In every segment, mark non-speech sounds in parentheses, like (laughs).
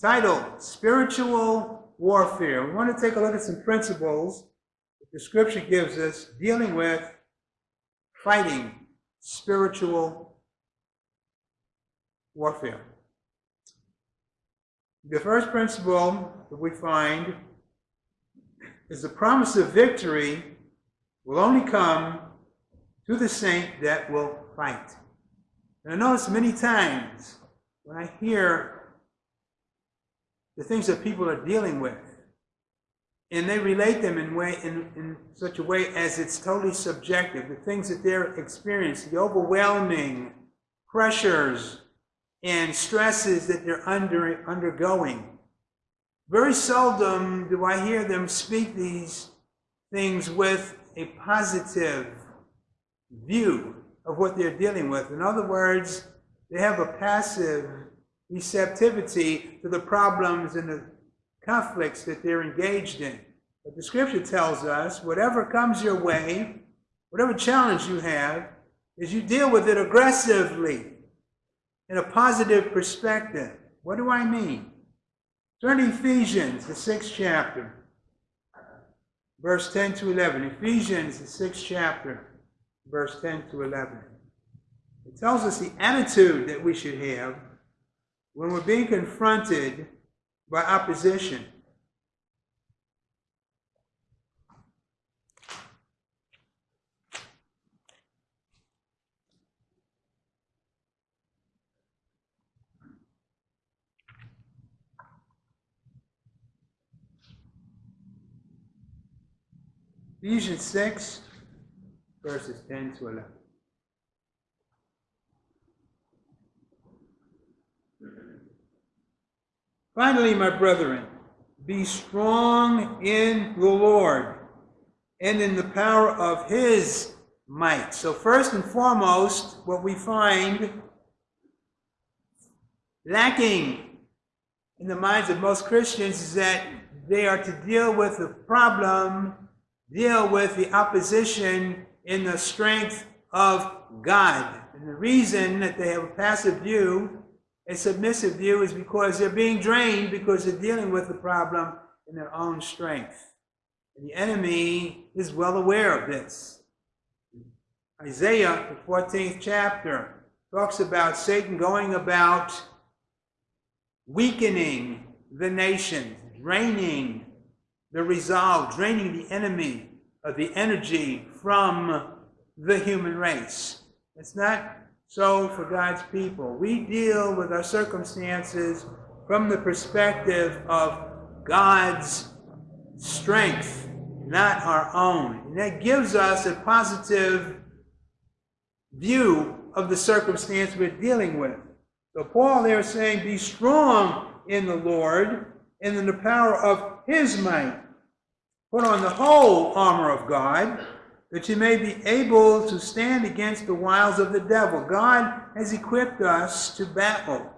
titled Spiritual Warfare. We want to take a look at some principles that the scripture gives us dealing with fighting spiritual warfare. The first principle that we find is the promise of victory will only come to the saint that will fight. And I notice many times when I hear the things that people are dealing with, and they relate them in, way, in, in such a way as it's totally subjective, the things that they're experiencing, the overwhelming pressures and stresses that they're under, undergoing. Very seldom do I hear them speak these things with a positive view of what they're dealing with. In other words, they have a passive receptivity to the problems and the conflicts that they're engaged in. But the scripture tells us whatever comes your way, whatever challenge you have, is you deal with it aggressively in a positive perspective. What do I mean? Turn to Ephesians, the sixth chapter, verse 10 to 11. Ephesians, the sixth chapter, verse 10 to 11. It tells us the attitude that we should have when we're being confronted by opposition. Ephesians 6, verses 10 to 11. Finally, my brethren, be strong in the Lord and in the power of his might. So, first and foremost, what we find lacking in the minds of most Christians is that they are to deal with the problem, deal with the opposition in the strength of God. And the reason that they have a passive view a submissive view is because they're being drained because they're dealing with the problem in their own strength. And the enemy is well aware of this. Isaiah, the 14th chapter, talks about Satan going about weakening the nation, draining the resolve, draining the enemy of the energy from the human race. It's not so for God's people. We deal with our circumstances from the perspective of God's strength, not our own. And that gives us a positive view of the circumstance we're dealing with. So Paul there is saying, be strong in the Lord and in the power of his might. Put on the whole armor of God that you may be able to stand against the wiles of the devil. God has equipped us to battle.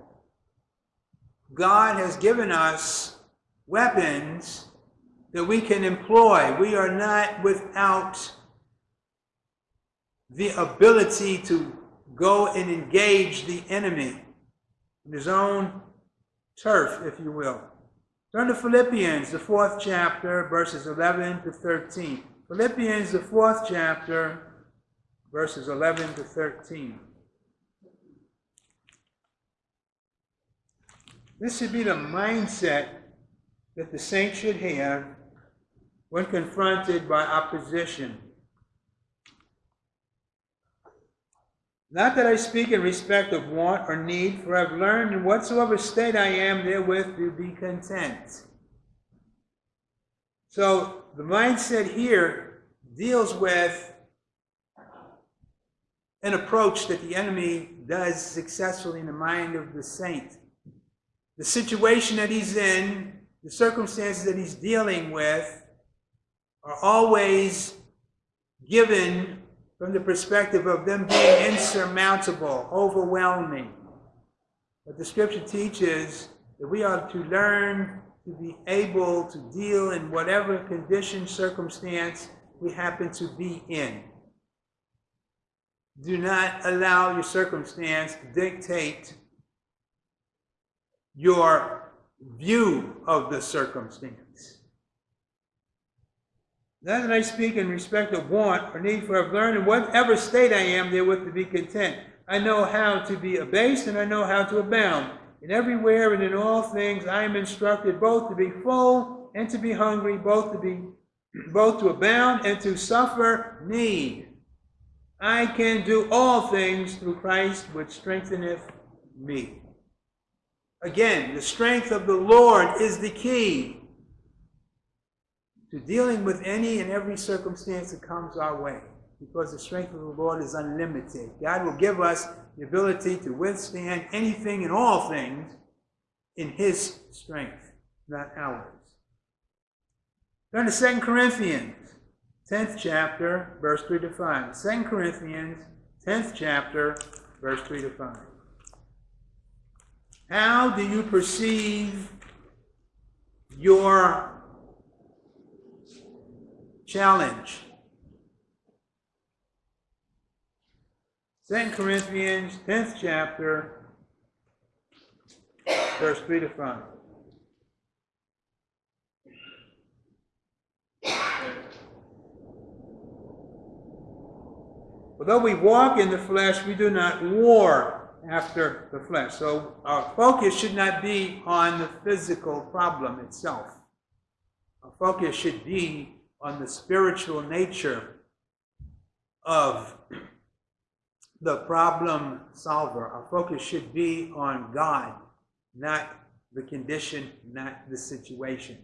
God has given us weapons that we can employ. We are not without the ability to go and engage the enemy in his own turf, if you will. Turn to Philippians, the fourth chapter, verses 11 to 13. Philippians, the fourth chapter, verses 11 to 13. This should be the mindset that the saint should have when confronted by opposition. Not that I speak in respect of want or need, for I've learned in whatsoever state I am therewith to be content. So the mindset here deals with an approach that the enemy does successfully in the mind of the saint. The situation that he's in, the circumstances that he's dealing with, are always given from the perspective of them being insurmountable, overwhelming. But the scripture teaches that we are to learn to be able to deal in whatever condition, circumstance we happen to be in. Do not allow your circumstance to dictate your view of the circumstance. Now that I speak in respect of want or need, for I've learned in whatever state I am therewith to be content. I know how to be abased and I know how to abound. And everywhere and in all things I am instructed both to be full and to be hungry, both to be both to abound and to suffer need. I can do all things through Christ which strengtheneth me. Again, the strength of the Lord is the key to dealing with any and every circumstance that comes our way because the strength of the Lord is unlimited. God will give us the ability to withstand anything and all things in His strength, not ours. Turn to 2 Corinthians, 10th chapter, verse 3 to 5. 2 Corinthians, 10th chapter, verse 3 to 5. How do you perceive your challenge? 2 Corinthians, 10th chapter, verse 3 to 5. Although we walk in the flesh, we do not war after the flesh. So our focus should not be on the physical problem itself. Our focus should be on the spiritual nature of the problem solver. Our focus should be on God, not the condition, not the situation.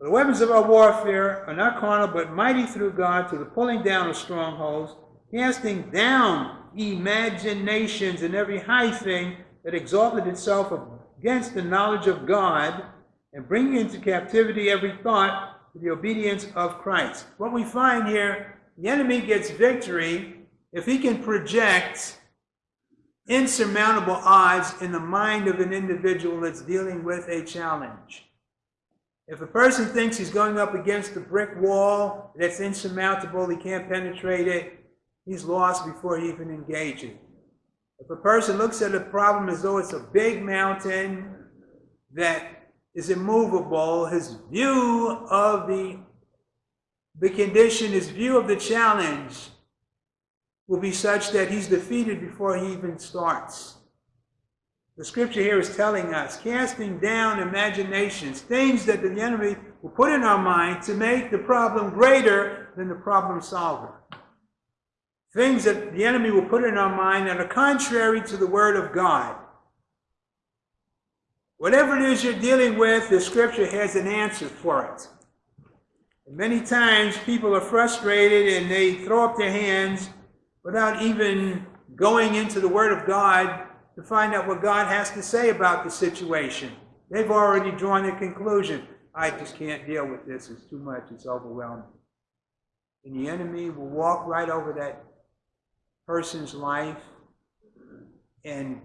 The weapons of our warfare are not carnal, but mighty through God to the pulling down of strongholds, casting down imaginations and every high thing that exalted itself against the knowledge of God, and bringing into captivity every thought to the obedience of Christ. What we find here the enemy gets victory if he can project insurmountable odds in the mind of an individual that's dealing with a challenge. If a person thinks he's going up against a brick wall that's insurmountable, he can't penetrate it, he's lost before he even engages. If a person looks at a problem as though it's a big mountain that is immovable, his view of the the condition, his view of the challenge will be such that he's defeated before he even starts. The scripture here is telling us, casting down imaginations, things that the enemy will put in our mind to make the problem greater than the problem solver. Things that the enemy will put in our mind that are contrary to the word of God. Whatever it is you're dealing with, the scripture has an answer for it. Many times people are frustrated and they throw up their hands without even going into the Word of God to find out what God has to say about the situation. They've already drawn a conclusion. I just can't deal with this. It's too much. It's overwhelming. And the enemy will walk right over that person's life and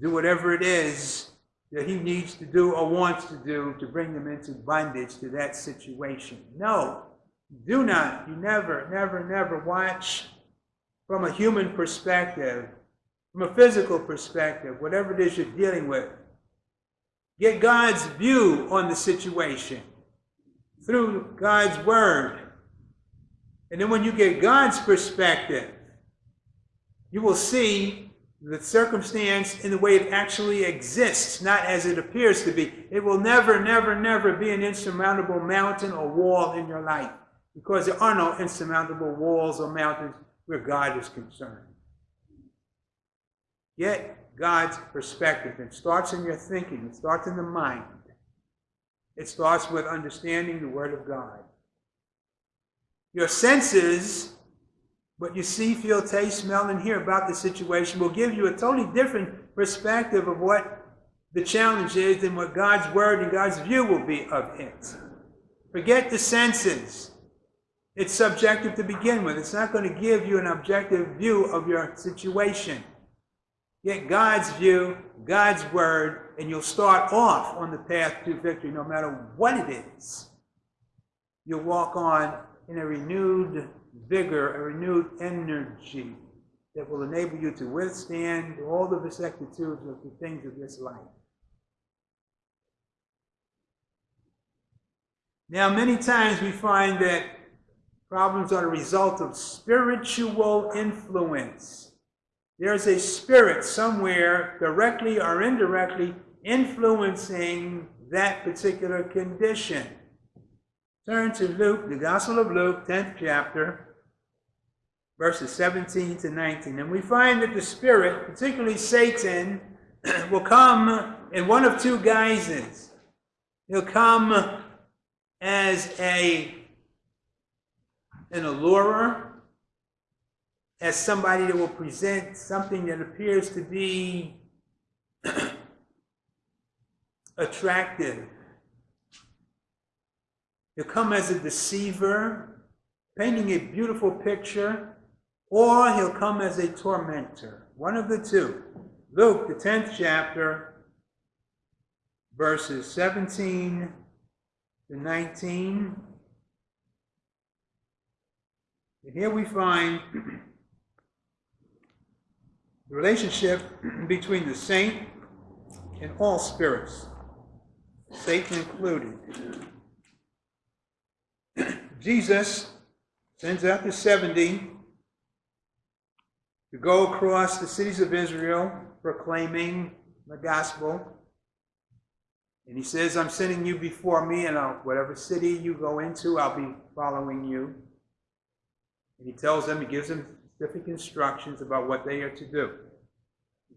do whatever it is that he needs to do or wants to do to bring them into bondage to that situation. No, do not, you never, never, never watch from a human perspective, from a physical perspective, whatever it is you're dealing with. Get God's view on the situation through God's Word. And then when you get God's perspective, you will see the circumstance in the way it actually exists, not as it appears to be. It will never, never, never be an insurmountable mountain or wall in your life because there are no insurmountable walls or mountains where God is concerned. Get God's perspective. It starts in your thinking, it starts in the mind. It starts with understanding the Word of God. Your senses what you see, feel, taste, smell, and hear about the situation will give you a totally different perspective of what the challenge is than what God's word and God's view will be of it. Forget the senses. It's subjective to begin with. It's not going to give you an objective view of your situation. Get God's view, God's word, and you'll start off on the path to victory no matter what it is. You'll walk on in a renewed vigor, a renewed energy. that will enable you to withstand all the vicissitudes of the things of this life. Now, many times we find that problems are the result of spiritual influence. There's a spirit somewhere, directly or indirectly, influencing that particular condition. Turn to Luke, the Gospel of Luke, 10th chapter, verses 17 to 19. And we find that the Spirit, particularly Satan, (clears throat) will come in one of two guises. He'll come as a an allurer, as somebody that will present something that appears to be (clears throat) attractive. He'll come as a deceiver, painting a beautiful picture, or he'll come as a tormentor. One of the two. Luke, the 10th chapter, verses 17 to 19. And here we find (clears throat) the relationship between the saint and all spirits, Satan included. Jesus sends out the 70 to go across the cities of Israel proclaiming the gospel. And he says, I'm sending you before me, and I'll, whatever city you go into, I'll be following you. And he tells them, he gives them specific instructions about what they are to do.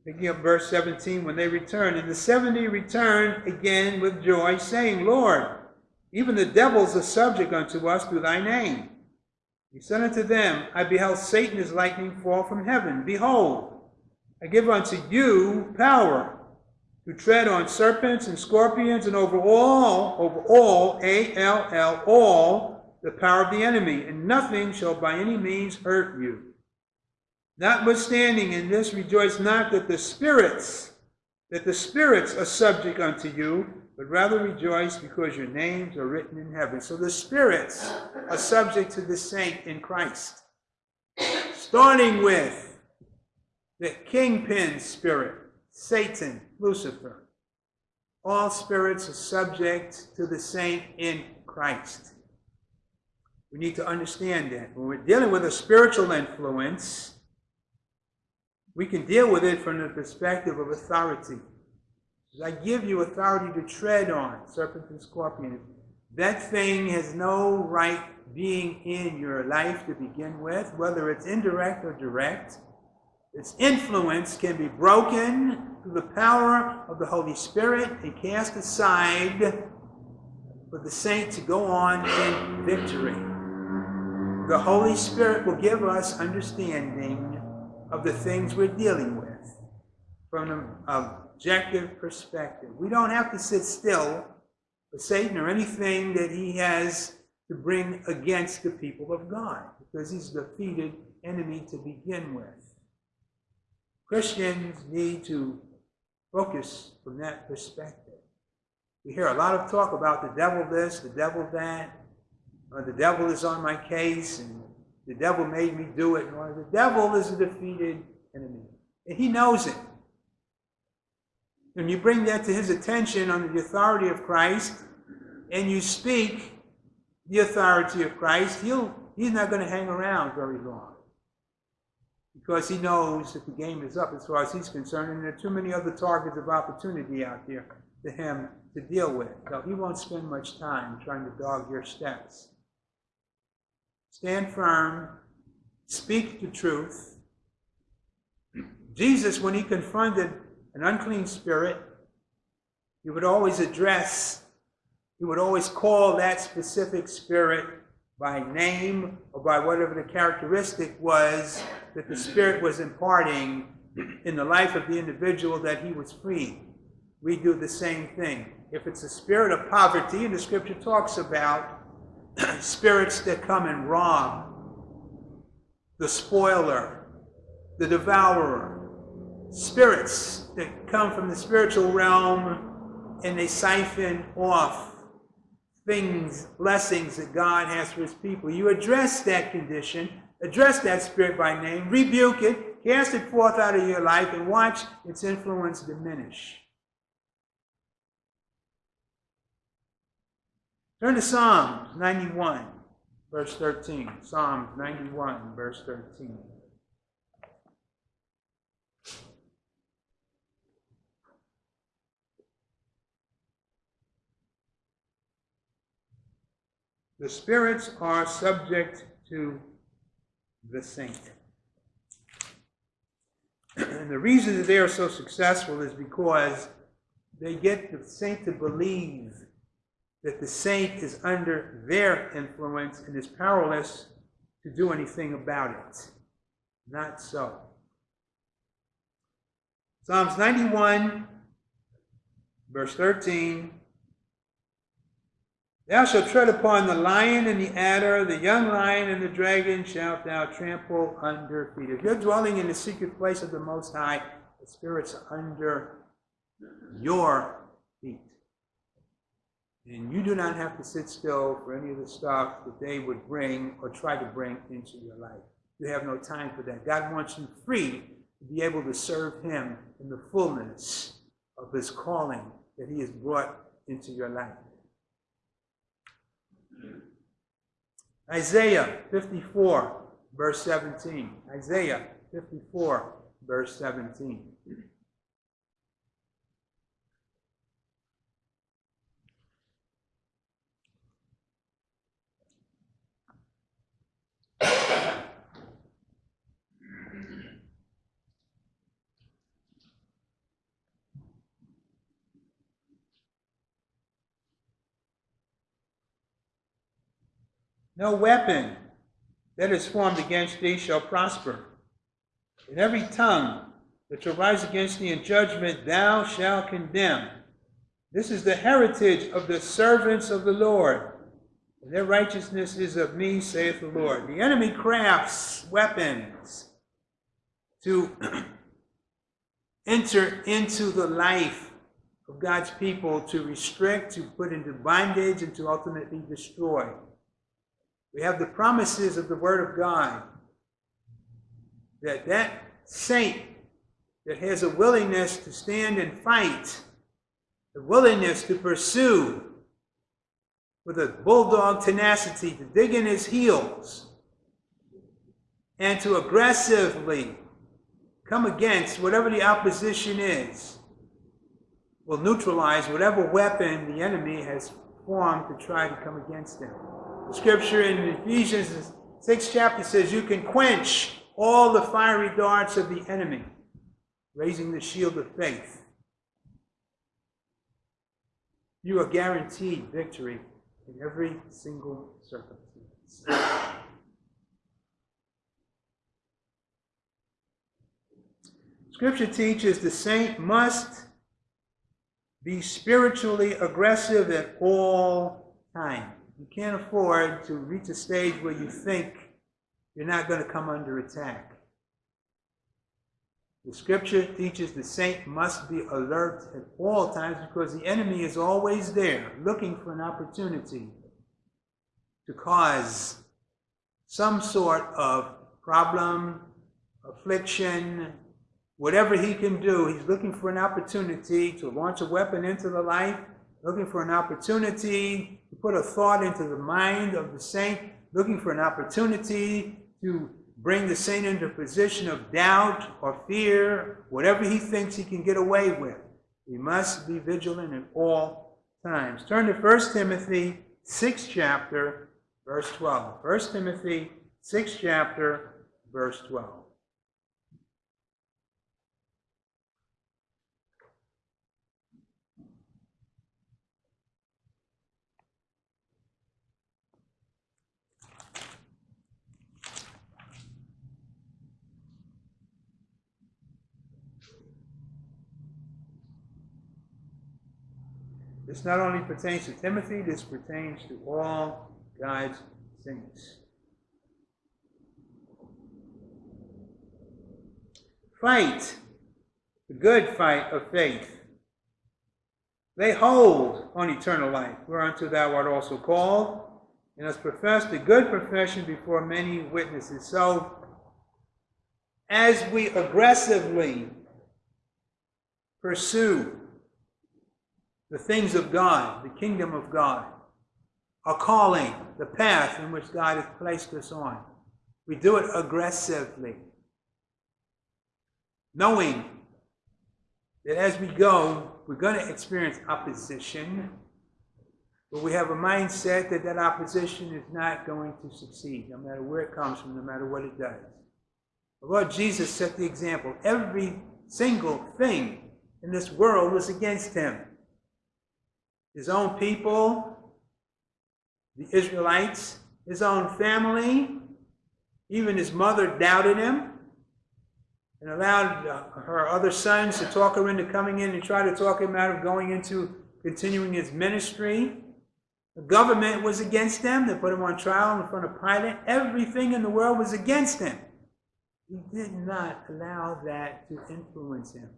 Picking up verse 17, when they return, and the 70 return again with joy, saying, Lord, even the devils are subject unto us through thy name. He said unto them, I beheld Satan as lightning fall from heaven. Behold, I give unto you power to tread on serpents and scorpions and over all, over all, A-L-L, all, the power of the enemy, and nothing shall by any means hurt you. Notwithstanding in this, rejoice not that the spirits, that the spirits are subject unto you, but rather rejoice because your names are written in heaven. So the spirits are subject to the saint in Christ. Starting with the kingpin spirit, Satan, Lucifer. All spirits are subject to the saint in Christ. We need to understand that. When we're dealing with a spiritual influence, we can deal with it from the perspective of authority. I give you authority to tread on serpents and scorpions. That thing has no right being in your life to begin with, whether it's indirect or direct. Its influence can be broken through the power of the Holy Spirit and cast aside for the saint to go on in victory. The Holy Spirit will give us understanding of the things we're dealing with from an objective perspective. We don't have to sit still for Satan or anything that he has to bring against the people of God because he's a defeated enemy to begin with. Christians need to focus from that perspective. We hear a lot of talk about the devil this, the devil that, or the devil is on my case, and the devil made me do it. The devil is a defeated enemy. And he knows it. When you bring that to his attention under the authority of Christ, and you speak the authority of Christ, he'll, he's not going to hang around very long. Because he knows that the game is up as far as he's concerned, and there are too many other targets of opportunity out there for him to deal with. So he won't spend much time trying to dog your steps. Stand firm. Speak the truth. Jesus, when he confronted an unclean spirit, he would always address, he would always call that specific spirit by name or by whatever the characteristic was that the spirit was imparting in the life of the individual that he was freeing. We do the same thing. If it's a spirit of poverty, and the scripture talks about (clears throat) spirits that come and rob, the spoiler, the devourer, spirits that come from the spiritual realm and they siphon off things, blessings that God has for his people. You address that condition, address that spirit by name, rebuke it, Cast it forth out of your life and watch its influence diminish. Turn to Psalms 91, verse 13. Psalms 91, verse 13. The spirits are subject to the saint. and the reason that they are so successful is because they get the saint to believe that the saint is under their influence and is powerless to do anything about it. Not so. Psalms 91, verse 13 Thou shalt tread upon the lion and the adder, the young lion and the dragon shalt thou trample under feet. If you're dwelling in the secret place of the Most High, the Spirit's are under your feet. And you do not have to sit still for any of the stuff that they would bring or try to bring into your life. You have no time for that. God wants you free to be able to serve Him in the fullness of His calling that He has brought into your life. Isaiah 54, verse 17. Isaiah 54, verse 17. No weapon that is formed against thee shall prosper. And every tongue that shall rise against thee in judgment thou shalt condemn. This is the heritage of the servants of the Lord. And their righteousness is of me, saith the Lord. The enemy crafts weapons to (clears throat) enter into the life of God's people, to restrict, to put into bondage, and to ultimately destroy. We have the promises of the Word of God that that saint that has a willingness to stand and fight, a willingness to pursue with a bulldog tenacity, to dig in his heels, and to aggressively come against whatever the opposition is, will neutralize whatever weapon the enemy has formed to try to come against him. Scripture in Ephesians 6 chapter says you can quench all the fiery darts of the enemy, raising the shield of faith. You are guaranteed victory in every single circumstance. Scripture teaches the saint must be spiritually aggressive at all times. You can't afford to reach a stage where you think you're not going to come under attack. The scripture teaches the saint must be alert at all times because the enemy is always there looking for an opportunity to cause some sort of problem, affliction, whatever he can do. He's looking for an opportunity to launch a weapon into the life looking for an opportunity to put a thought into the mind of the saint, looking for an opportunity to bring the saint into a position of doubt or fear, whatever he thinks he can get away with. We must be vigilant at all times. Turn to 1 Timothy 6 chapter, verse 12. 1 Timothy 6 chapter, verse 12. This not only pertains to Timothy, this pertains to all God's saints. Fight the good fight of faith. Lay hold on eternal life, whereunto thou art also called, and hast professed a good profession before many witnesses. So, as we aggressively pursue the things of God, the kingdom of God, our calling, the path in which God has placed us on. We do it aggressively, knowing that as we go, we're going to experience opposition, but we have a mindset that that opposition is not going to succeed, no matter where it comes from, no matter what it does. The Lord Jesus set the example. Every single thing in this world was against him. His own people, the Israelites, his own family, even his mother doubted him and allowed uh, her other sons to talk her into coming in and try to talk him out of going into continuing his ministry. The government was against them. They put him on trial in front of Pilate. Everything in the world was against him. He did not allow that to influence him.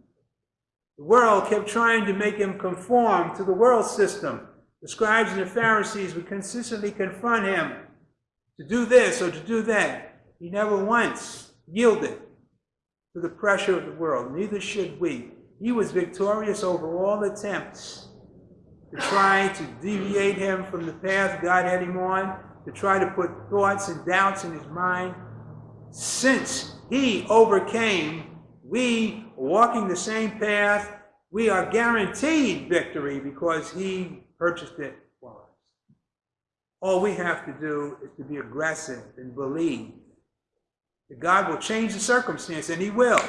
The world kept trying to make him conform to the world system. The scribes and the Pharisees would consistently confront him to do this or to do that. He never once yielded to the pressure of the world. Neither should we. He was victorious over all attempts to try to deviate him from the path God had him on, to try to put thoughts and doubts in his mind. Since he overcame, we walking the same path, we are guaranteed victory because he purchased it for us. All we have to do is to be aggressive and believe that God will change the circumstance, and He will.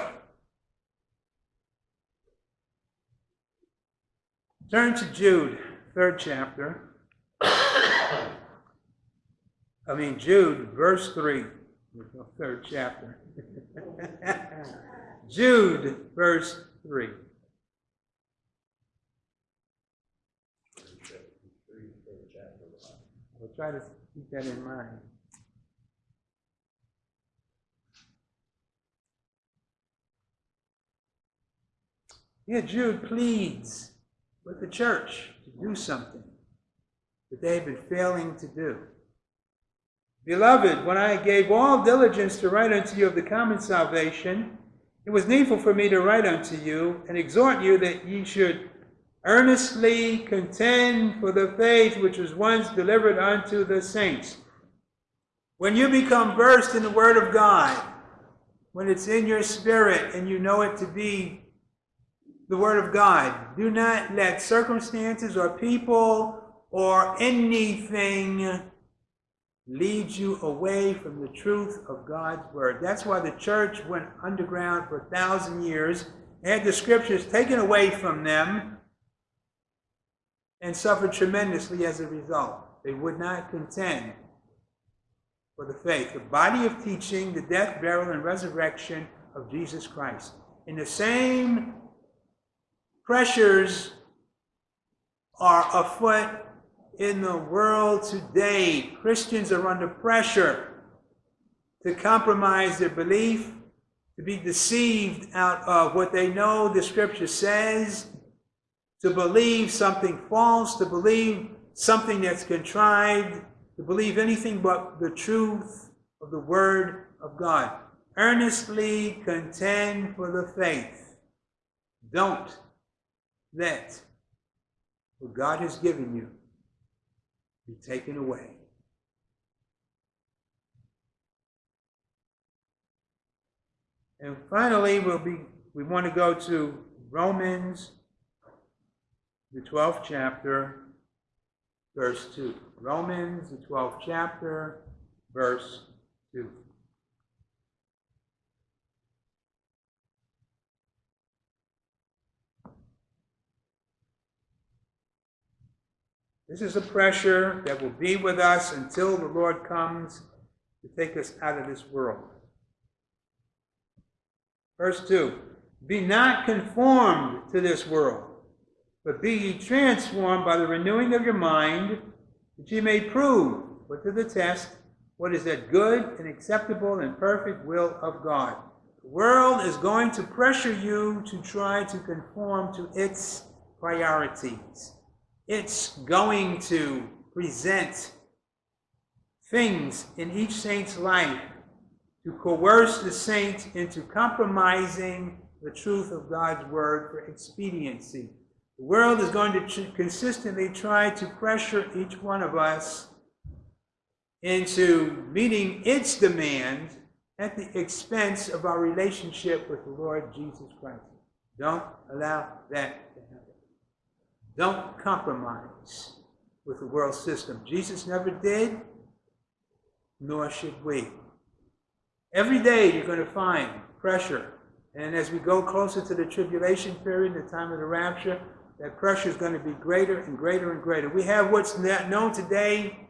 Turn to Jude, third chapter. (coughs) I mean, Jude, verse 3. Third chapter. (laughs) Jude, verse 3. We'll try to keep that in mind. Here, Jude pleads with the church to do something that they've been failing to do. Beloved, when I gave all diligence to write unto you of the common salvation, it was needful for me to write unto you and exhort you that ye should earnestly contend for the faith which was once delivered unto the saints. When you become versed in the Word of God, when it's in your spirit and you know it to be the Word of God. Do not let circumstances or people or anything lead you away from the truth of God's Word. That's why the church went underground for a thousand years, had the Scriptures taken away from them, and suffered tremendously as a result. They would not contend for the faith, the body of teaching, the death, burial, and resurrection of Jesus Christ. In the same Pressures are afoot in the world today. Christians are under pressure to compromise their belief, to be deceived out of what they know the scripture says, to believe something false, to believe something that's contrived, to believe anything but the truth of the word of God. Earnestly contend for the faith. Don't let what God has given you be taken away. And finally, we'll be, we want to go to Romans, the 12th chapter, verse 2. Romans, the 12th chapter, verse 2. This is a pressure that will be with us until the Lord comes to take us out of this world. Verse 2 Be not conformed to this world, but be ye transformed by the renewing of your mind, that ye may prove, put to the test, what is that good and acceptable and perfect will of God. The world is going to pressure you to try to conform to its priorities. It's going to present things in each saint's life to coerce the saint into compromising the truth of God's word for expediency. The world is going to consistently try to pressure each one of us into meeting its demands at the expense of our relationship with the Lord Jesus Christ. Don't allow that. Don't compromise with the world system. Jesus never did, nor should we. Every day you're going to find pressure. And as we go closer to the tribulation period, the time of the rapture, that pressure is going to be greater and greater and greater. We have what's known today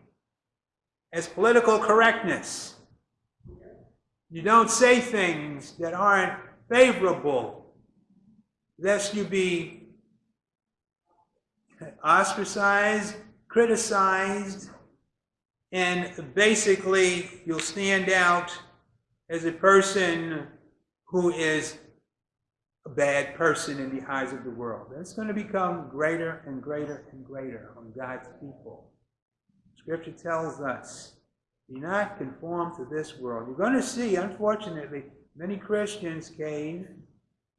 as political correctness. You don't say things that aren't favorable, lest you be ostracized, criticized, and basically you'll stand out as a person who is a bad person in the eyes of the world. That's going to become greater and greater and greater on God's people. Scripture tells us, be not conformed to this world. You're going to see, unfortunately, many Christians cave,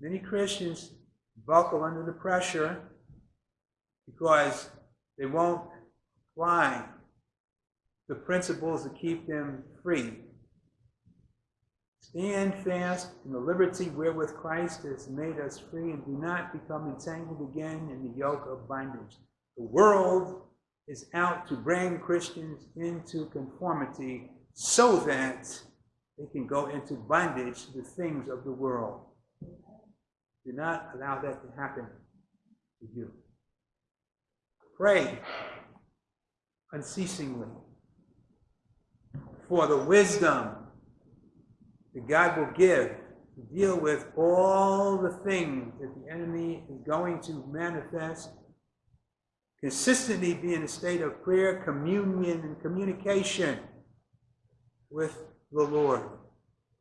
many Christians buckle under the pressure because they won't apply the principles that keep them free. Stand fast in the liberty wherewith Christ has made us free, and do not become entangled again in the yoke of bondage. The world is out to bring Christians into conformity so that they can go into bondage to the things of the world. Do not allow that to happen to you. Pray unceasingly for the wisdom that God will give to deal with all the things that the enemy is going to manifest. Consistently be in a state of prayer, communion, and communication with the Lord.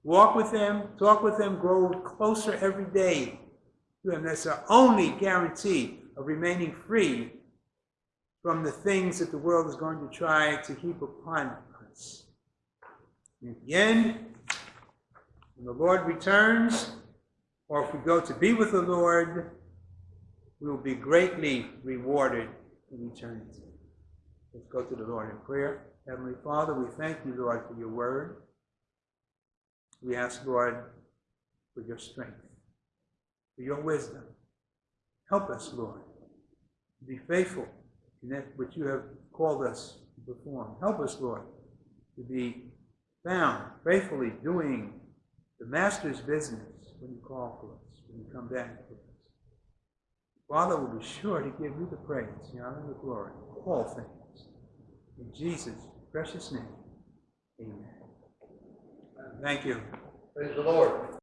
Walk with Him, talk with Him, grow closer every day to Him. That's our only guarantee of remaining free from the things that the world is going to try to heap upon us. In the end, when the Lord returns, or if we go to be with the Lord, we will be greatly rewarded in eternity. Let's go to the Lord in prayer. Heavenly Father, we thank you, Lord, for your word. We ask, Lord, for your strength, for your wisdom. Help us, Lord, to be faithful in that which you have called us to perform. Help us, Lord, to be found faithfully doing the Master's business when you call for us, when you come back for us. Father will be sure to give you the praise, the honor, and the glory, all things. In Jesus' precious name, amen. Thank you. Praise the Lord.